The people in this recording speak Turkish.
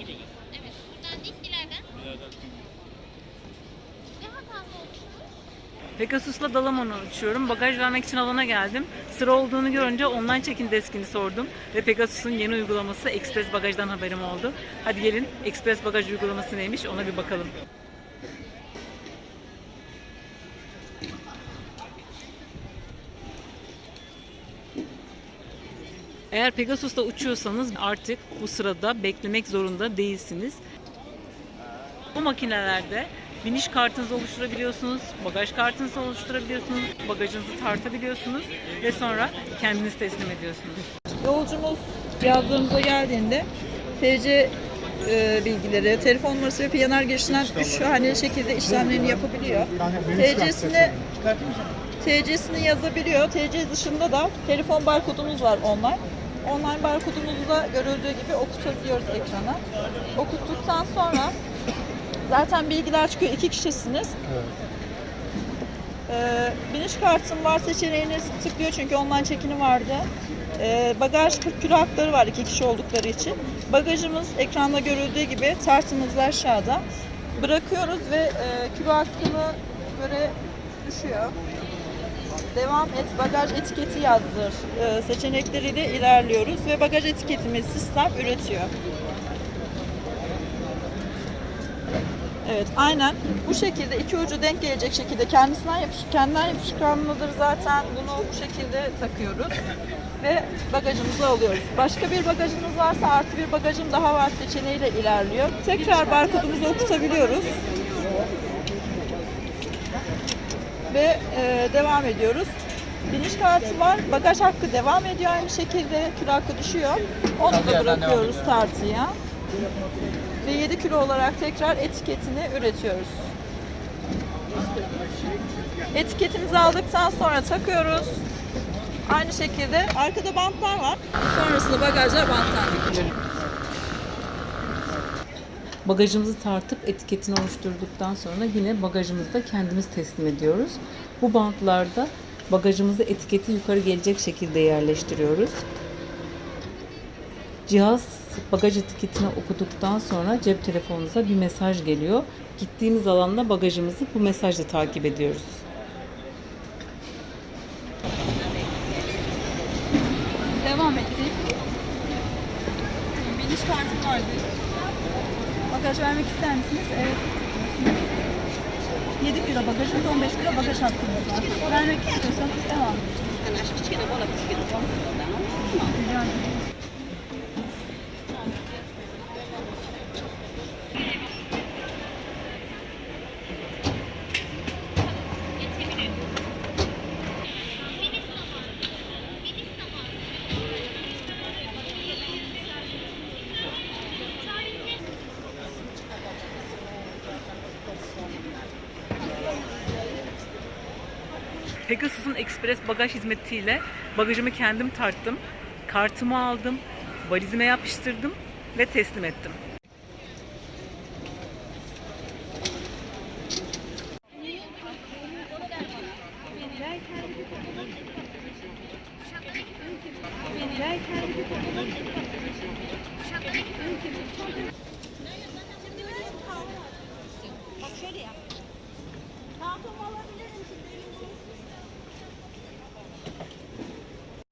göre. Evet, buradan değil, ileriden. İleriden. Pegasus'la Dalaman'a uçuyorum. Bagaj vermek için alana geldim. Sıra olduğunu görünce online check-in deskini sordum. Ve Pegasus'un yeni uygulaması Express Bagaj'dan haberim oldu. Hadi gelin Express Bagaj uygulaması neymiş ona bir bakalım. Eğer Pegasus'ta uçuyorsanız artık bu sırada beklemek zorunda değilsiniz. Bu makinelerde biniş kartınızı oluşturabiliyorsunuz, bagaj kartınızı oluşturabiliyorsunuz, bagajınızı tartabiliyorsunuz ve sonra kendiniz teslim ediyorsunuz. Yolcumuz yazdığımıza geldiğinde TC e, bilgileri, telefon numarası ve PNR girişinden üç haneli şekilde işlemlerini yapabiliyor. TC'sini TC'sini yazabiliyor. TC dışında da telefon barkodumuz var online. Online barkodumuzu da görüldüğü gibi okutabiliyoruz ekrana. Okuttuktan sonra zaten bilgiler çıkıyor. İki kişisiniz. Ee, biniş kartım var seçeneğini tıklıyor çünkü online çekini vardı. Ee, bagaj 40 kilo hakları var iki kişi oldukları için. Bagajımız ekranda görüldüğü gibi tartımız da aşağıda. Bırakıyoruz ve e, kilo hakkına göre düşüyor. Devam et bagaj etiketi yazdır e, seçenekleriyle ilerliyoruz ve bagaj etiketimiz sistem üretiyor. Evet, aynen. Bu şekilde iki ucu denk gelecek şekilde kendisinden yapış kendinden yapışkanlıdır zaten. Bunu bu şekilde takıyoruz ve bagajımızı alıyoruz. Başka bir bagajınız varsa artı bir bagajım daha var seçeneğiyle ilerliyor. Tekrar barkodumuzu okutabiliyoruz. Ve e, devam ediyoruz. Biniş kartı var. Bagaj hakkı devam ediyor aynı şekilde. Kilo hakkı düşüyor. Onu da bırakıyoruz tartıya ve 7 kilo olarak tekrar etiketini üretiyoruz. Etiketimizi aldıktan sonra takıyoruz. Aynı şekilde arkada bantlar var. Sonrasında bagajlar bantlar. Bagajımızı tartıp etiketini oluşturduktan sonra yine bagajımızı da kendimiz teslim ediyoruz. Bu bantlarda bagajımızı etiketi yukarı gelecek şekilde yerleştiriyoruz. Cihaz bagaj etiketini okuduktan sonra cep telefonunuza bir mesaj geliyor. Gittiğimiz alanda bagajımızı bu mesajla takip ediyoruz. Devam ettik. Biniş kartım vardı. Bagaj vermek ister misiniz? Evet. 7 kilo bagajımız, 15 kilo bagaj hakkımız var. Vermek istiyorsanız devam. Rica Pegasus'un ekspres bagaj hizmetiyle bagajımı kendim tarttım. Kartımı aldım, valizime yapıştırdım ve teslim ettim. Şöyle yap. Tamam olabilirim siz